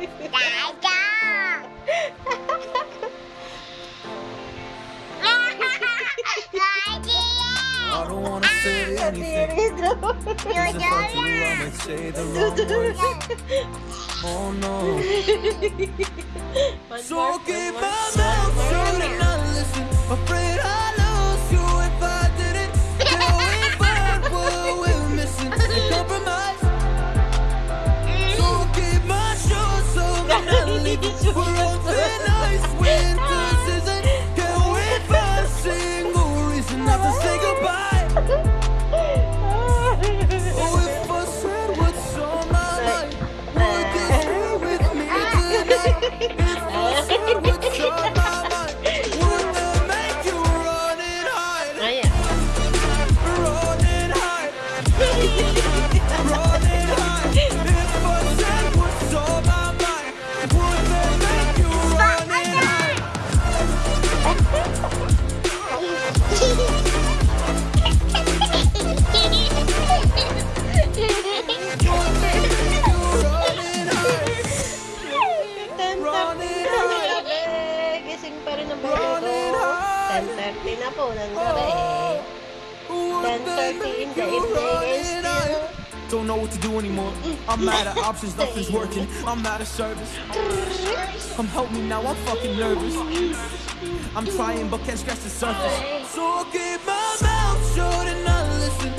I don't wanna say anything. Cause if I do, I might say the wrong words. Oh no. So keep my mouth shut and not listen. Afraid I 10.30 na po ng gabi. Would that 10:30 in the evening is and? Don't know what to do anymore. I'm out of options, nothing's working. I'm out of service. Come help me now, I'm fucking nervous. I'm trying but can't scratch the surface. So I keep my mouth shut and not listen.